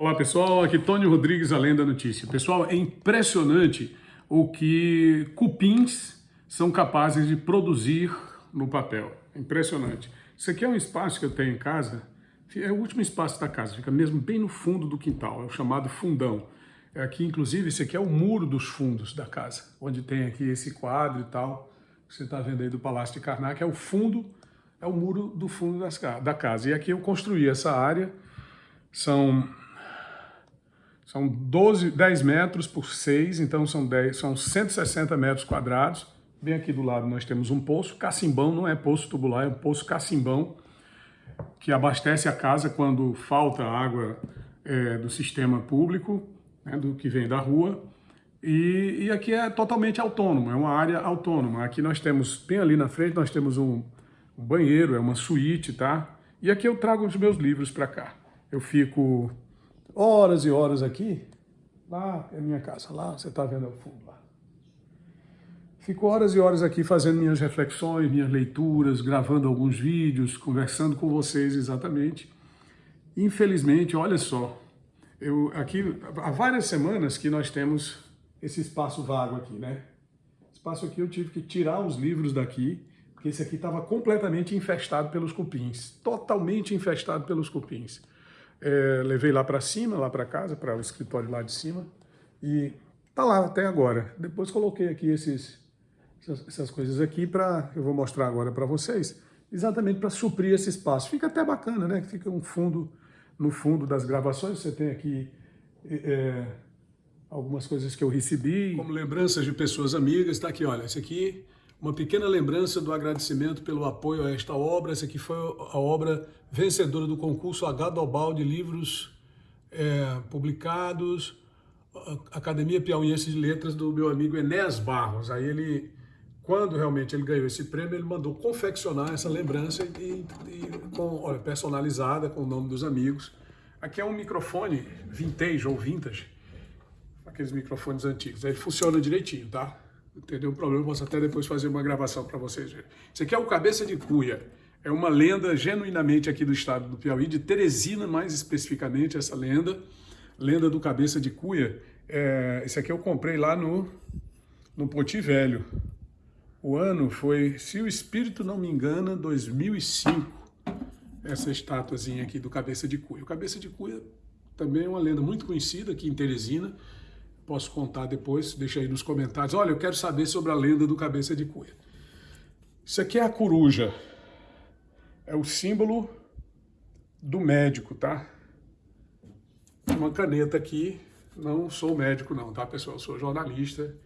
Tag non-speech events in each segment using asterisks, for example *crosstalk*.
Olá pessoal, aqui Tony Rodrigues, além da notícia. Pessoal, é impressionante o que cupins são capazes de produzir no papel. Impressionante. Isso aqui é um espaço que eu tenho em casa, é o último espaço da casa, fica mesmo bem no fundo do quintal, é o chamado fundão. É aqui, inclusive, esse aqui é o muro dos fundos da casa, onde tem aqui esse quadro e tal, que você está vendo aí do Palácio de Karnak, é o fundo, é o muro do fundo das, da casa. E aqui eu construí essa área, são são 12, 10 metros por 6, então são, 10, são 160 metros quadrados. Bem aqui do lado nós temos um poço, cacimbão, não é poço tubular, é um poço cacimbão, que abastece a casa quando falta água é, do sistema público, né, do que vem da rua. E, e, aqui é totalmente autônomo, é uma área autônoma. Aqui nós temos, bem ali na frente, nós temos um, um banheiro, é uma suíte, tá? E aqui eu trago os meus livros para cá. Eu fico horas e horas aqui, lá é minha casa, lá você está vendo ao fundo lá. Fico horas e horas aqui fazendo minhas reflexões, minhas leituras, gravando alguns vídeos, conversando com vocês exatamente. Infelizmente, olha só, eu aqui há várias semanas que nós temos esse espaço vago aqui, né? Espaço aqui eu tive que tirar os livros daqui, porque esse aqui estava completamente infestado pelos cupins, totalmente infestado pelos cupins. É, levei lá para cima, lá para casa, para o escritório lá de cima, e tá lá até agora. Depois coloquei aqui esses, essas, essas coisas aqui para, eu vou mostrar agora para vocês, exatamente para suprir esse espaço. Fica até bacana, né? Fica um fundo, no fundo das gravações, você tem aqui é, algumas coisas que eu recebi. Como lembranças de pessoas amigas, está aqui, olha, esse aqui uma pequena lembrança do agradecimento pelo apoio a esta obra. Essa aqui foi a obra vencedora do concurso H. Dobal de livros é, publicados, Academia Piauiense de Letras do meu amigo Enéas Barros. Aí ele, quando realmente ele ganhou esse prêmio, ele mandou confeccionar essa lembrança e, e com, olha, personalizada com o nome dos amigos. Aqui é um microfone vintage ou vintage, aqueles microfones antigos. Aí funciona direitinho, tá? Entendeu? O problema, posso até depois fazer uma gravação para vocês verem. Isso aqui é o Cabeça de Cuia. É uma lenda genuinamente aqui do estado do Piauí, de Teresina mais especificamente, essa lenda. Lenda do Cabeça de Cuia. É, esse aqui eu comprei lá no, no Poti Velho. O ano foi, se o espírito não me engana, 2005. Essa estatuazinha aqui do Cabeça de Cuia. O Cabeça de Cuia também é uma lenda muito conhecida aqui em Teresina posso contar depois, deixa aí nos comentários. Olha, eu quero saber sobre a lenda do cabeça de cuia. Isso aqui é a coruja. É o símbolo do médico, tá? Uma caneta aqui. Não sou médico não, tá, pessoal? Sou jornalista.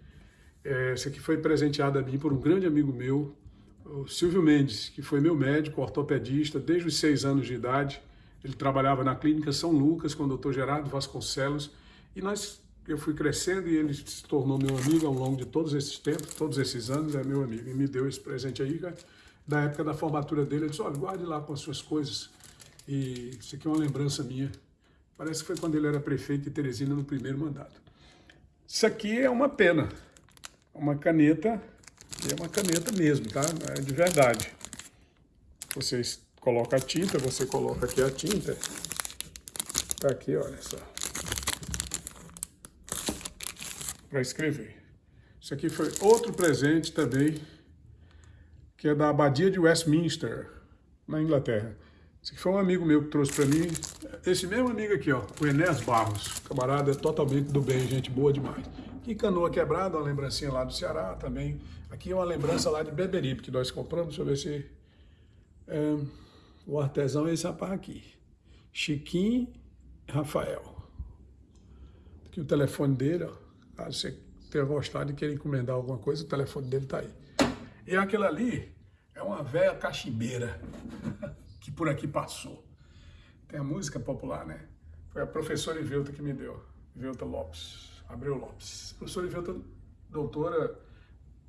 É, aqui foi presenteado a mim por um grande amigo meu, o Silvio Mendes, que foi meu médico, ortopedista, desde os seis anos de idade. Ele trabalhava na clínica São Lucas com o doutor Gerardo Vasconcelos. E nós eu fui crescendo e ele se tornou meu amigo ao longo de todos esses tempos, todos esses anos, é meu amigo. E me deu esse presente aí, cara. Da época da formatura dele, ele disse, olha, guarde lá com as suas coisas. E isso aqui é uma lembrança minha. Parece que foi quando ele era prefeito de Teresina no primeiro mandato. Isso aqui é uma pena, uma caneta, é uma caneta mesmo, tá? É de verdade. Vocês colocam a tinta, você coloca aqui a tinta. Tá aqui, olha só para escrever. Isso aqui foi outro presente também, que é da Abadia de Westminster, na Inglaterra. Esse aqui foi um amigo meu que trouxe para mim, esse mesmo amigo aqui, ó, o Enéas Barros, camarada totalmente do bem, gente boa demais. Aqui canoa quebrada, uma lembrancinha lá do Ceará também. Aqui é uma lembrança lá de Beberibe, que nós compramos, deixa eu ver se... É, o artesão é esse rapaz aqui, Chiquinho Rafael. Aqui o telefone dele, ó. Caso você tenha gostado e queira encomendar alguma coisa, o telefone dele está aí. E aquilo ali é uma velha cachimbeira *laughs* que por aqui passou. Tem a música popular, né? Foi a professora Ivelta que me deu, Ivelta Lopes, Abreu Lopes. Professora Ivelta, doutora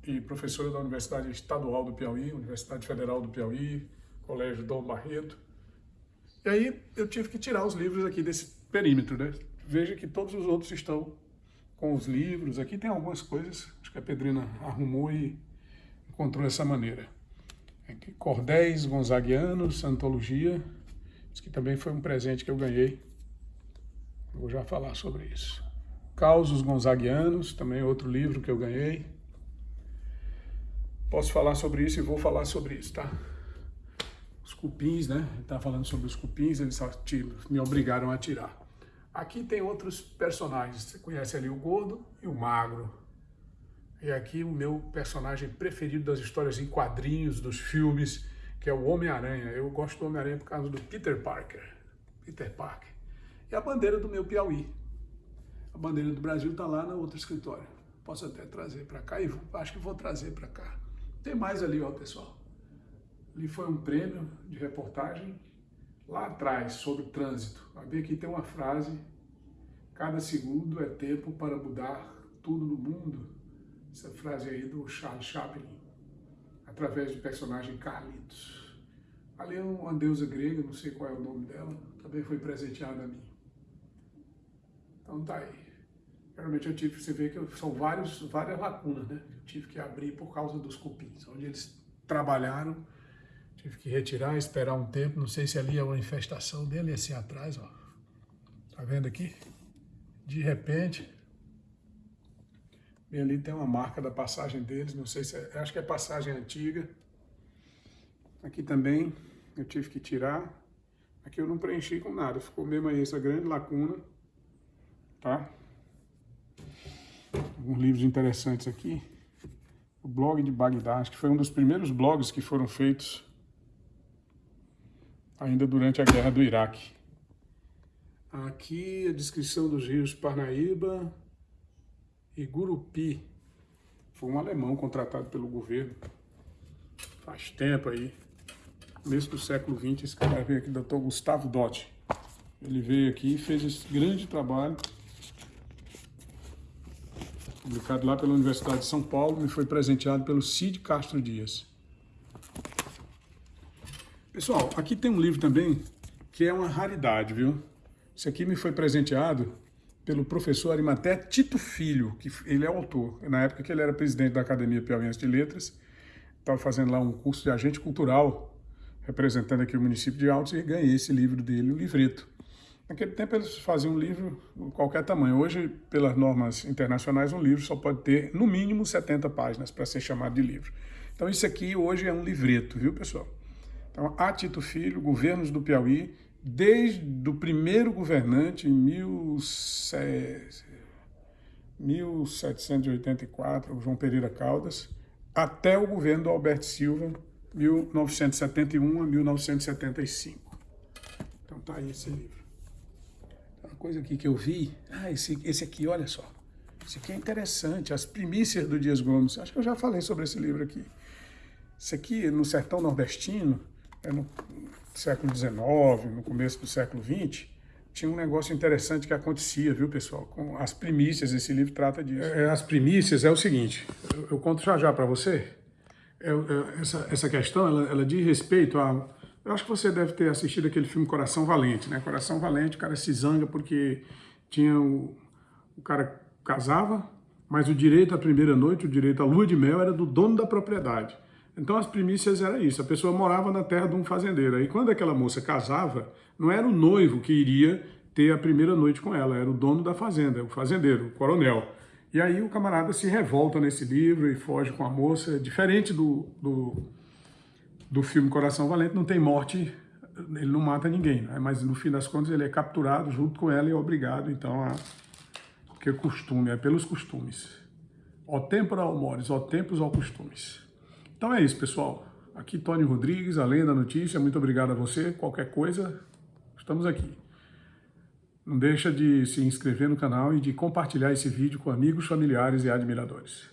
e professora da Universidade Estadual do Piauí, Universidade Federal do Piauí, Colégio Dom Barreto. E aí eu tive que tirar os livros aqui desse perímetro, né? Veja que todos os outros estão com os livros. Aqui tem algumas coisas, acho que a Pedrina arrumou e encontrou dessa maneira. Aqui, cordéis gonzaguianos, antologia. Isso aqui também foi um presente que eu ganhei Vou já falar sobre isso. Causos Gonzaguianos, também outro livro que eu ganhei. Posso falar sobre isso e vou falar sobre isso, tá? Os cupins, né? Ele tá falando sobre os cupins, eles me obrigaram a tirar. Aqui tem outros personagens. Você conhece ali o gordo e o magro. E aqui o meu personagem preferido das histórias em quadrinhos, dos filmes, que é o Homem-Aranha. Eu gosto do Homem-Aranha por causa do Peter Parker. Peter Parker. E a bandeira do meu Piauí. A bandeira do Brasil está lá no outro escritório. Posso até trazer para cá e acho que vou trazer para cá. Tem mais ali, ó, pessoal. Ali foi um prêmio de reportagem lá atrás sobre trânsito. Vai ver aqui tem uma frase: cada segundo é tempo para mudar tudo no mundo. Essa frase aí do Charles Chaplin, através do personagem Carlitos. Ali é uma deusa grega, não sei qual é o nome dela, também foi presenteada a mim. Então tá aí. Realmente eu tive, você vê que são vários, várias lacunas, né? Eu tive que abrir por causa dos cupins, onde eles trabalharam, tive que retirar, esperar um tempo, não sei se ali é uma infestação dele, esse atrás, ó. Tá vendo aqui? De repente, e ali tem uma marca da passagem deles, não sei se é, acho que é passagem antiga. Aqui também eu tive que tirar. Aqui eu não preenchi com nada, ficou mesmo aí essa grande lacuna, tá? Alguns livros interessantes aqui. O blog de Bagdá, acho que foi um dos primeiros blogs que foram feitos ainda durante a guerra do Iraque. Aqui a descrição dos rios Parnaíba, e Gurupi foi um alemão contratado pelo governo faz tempo aí, começo do século XX, esse cara veio aqui, doutor Gustavo Dotti. Ele veio aqui e fez esse grande trabalho, publicado lá pela Universidade de São Paulo, e foi presenteado pelo Cid Castro Dias. Pessoal, aqui tem um livro também que é uma raridade, viu? Esse aqui me foi presenteado pelo professor Arimaté Tito Filho, que ele é autor. Na época que ele era presidente da Academia Piauiense de Letras, estava fazendo lá um curso de agente cultural, representando aqui o município de Altos, e ganhei esse livro dele, o livreto. Naquele tempo eles faziam um livro de qualquer tamanho. Hoje, pelas normas internacionais, um livro só pode ter, no mínimo, 70 páginas para ser chamado de livro. Então isso aqui hoje é um livreto, viu, pessoal? Então, a Tito Filho, Governos do Piauí, desde o primeiro governante, em 1784, João Pereira Caldas, até o governo do Alberto Silva, 1971 a 1975. Então tá aí esse livro. Uma coisa aqui que eu vi, ah, esse, esse aqui, olha só, esse aqui é interessante, As Primícias do Dias Gomes, acho que eu já falei sobre esse livro aqui. Esse aqui, no sertão nordestino, no século XIX, no começo do século XX, tinha um negócio interessante que acontecia, viu, pessoal? Com as primícias, esse livro trata disso. É, é as primícias é o seguinte, eu, eu conto já já para você, é, é, essa, essa questão, ela, ela diz respeito a... Eu acho que você deve ter assistido aquele filme Coração Valente, né? Coração Valente, o cara se zanga porque tinha o, o cara casava, mas o direito à primeira noite, o direito à lua de mel era do dono da propriedade. Então as primícias era isso, a pessoa morava na terra de um fazendeiro. Aí quando aquela moça casava, não era o noivo que iria ter a primeira noite com ela, era o dono da fazenda, o fazendeiro, o coronel. E aí o camarada se revolta nesse livro e foge com a moça, diferente do, do, do filme Coração Valente, não tem morte, ele não mata ninguém, né? mas no fim das contas ele é capturado junto com ela e é obrigado então a... porque costume, é pelos costumes. Ó tempora ao mores, ó tempos ao costumes. Então é isso, pessoal. Aqui Tony Rodrigues, além da notícia. Muito obrigado a você. Qualquer coisa, estamos aqui. Não deixa de se inscrever no canal e de compartilhar esse vídeo com amigos, familiares e admiradores.